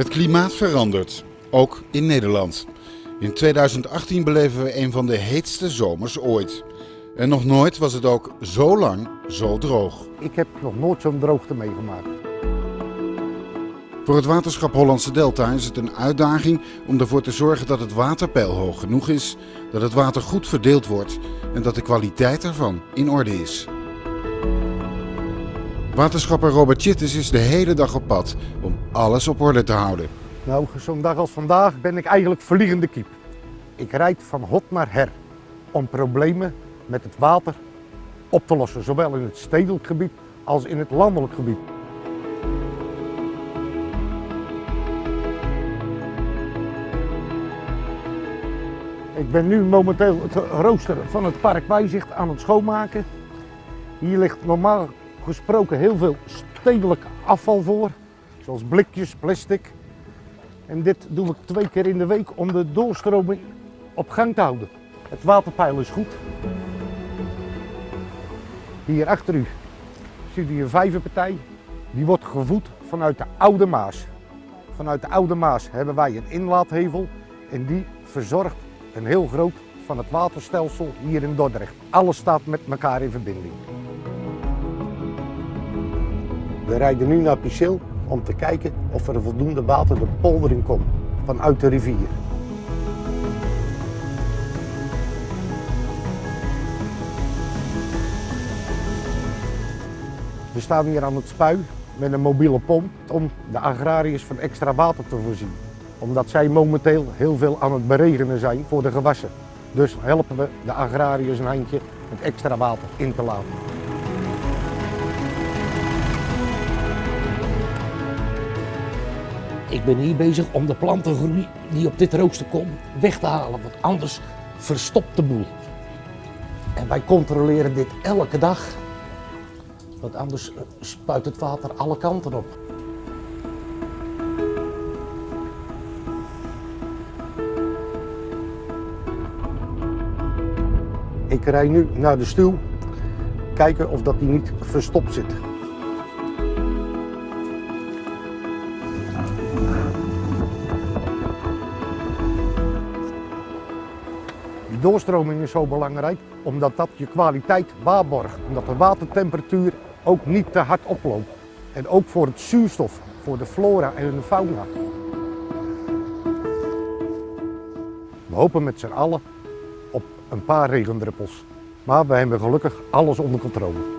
Het klimaat verandert, ook in Nederland. In 2018 beleven we een van de heetste zomers ooit. En nog nooit was het ook zo lang zo droog. Ik heb nog nooit zo'n droogte meegemaakt. Voor het waterschap Hollandse Delta is het een uitdaging om ervoor te zorgen dat het waterpeil hoog genoeg is, dat het water goed verdeeld wordt en dat de kwaliteit ervan in orde is. Waterschapper Robert Chittis is de hele dag op pad om alles op orde te houden. Nou, zo'n dag als vandaag ben ik eigenlijk vliegende kiep. Ik rijd van hot naar her om problemen met het water op te lossen, zowel in het stedelijk gebied als in het landelijk gebied. Ik ben nu momenteel het rooster van het park Bijzicht aan het schoonmaken. Hier ligt normaal gesproken heel veel stedelijk afval voor, zoals blikjes, plastic. En dit doe ik twee keer in de week om de doorstroming op gang te houden. Het waterpeil is goed. Hier achter u ziet u een vijverpartij. Die wordt gevoed vanuit de Oude Maas. Vanuit de Oude Maas hebben wij een inlaathevel en die verzorgt een heel groot van het waterstelsel hier in Dordrecht. Alles staat met elkaar in verbinding. We rijden nu naar Pichel om te kijken of er voldoende water de polder in komt vanuit de rivier. We staan hier aan het spui met een mobiele pomp om de agrariërs van extra water te voorzien. Omdat zij momenteel heel veel aan het beregenen zijn voor de gewassen. Dus helpen we de agrariërs een handje met extra water in te laten. Ik ben hier bezig om de plantengroei die op dit rooster komt weg te halen, want anders verstopt de boel. En wij controleren dit elke dag, want anders spuit het water alle kanten op. Ik rij nu naar de stuw, kijken of dat die niet verstopt zit. Doorstroming is zo belangrijk omdat dat je kwaliteit waarborgt. Omdat de watertemperatuur ook niet te hard oploopt. En ook voor het zuurstof, voor de flora en de fauna. We hopen met z'n allen op een paar regendruppels. Maar we hebben gelukkig alles onder controle.